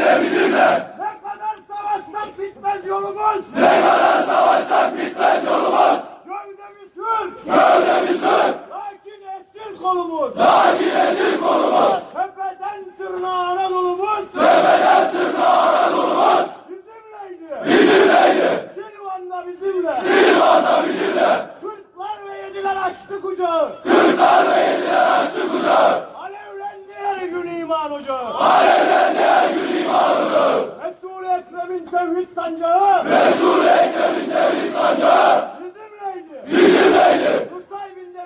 Yine bizimle. Ne kadar savaşsak bitmez yolumuz. Ne kadar savaşsak bitmez yolumuz. Gövdemi sür. Gövdemi sür.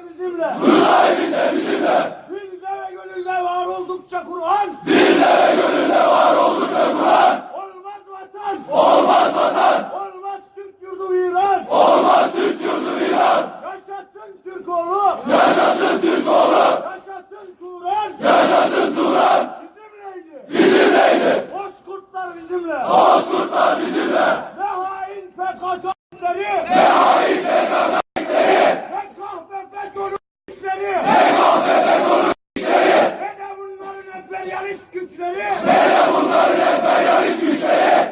Bizimle. Nusaybin de bizimle. Dilde ve gönülde var oldukça Kur'an. Dilde ve gönülde var oldukça Kur'an. Olmaz vatan. Olmaz vatan. Olmaz Türk yurdu İran. Olmaz Türk yurdu İran. Yaşasın Türk oğlu. Yaşasın Türk oğlu. Yaşasın Turan. Yaşasın Turan. Bizimleydi. Bizimleydi. Bozkurtlar bizimle. Bozkurtlar bizimle. güçleri. Nerede bunlar rehber yarış güçleri?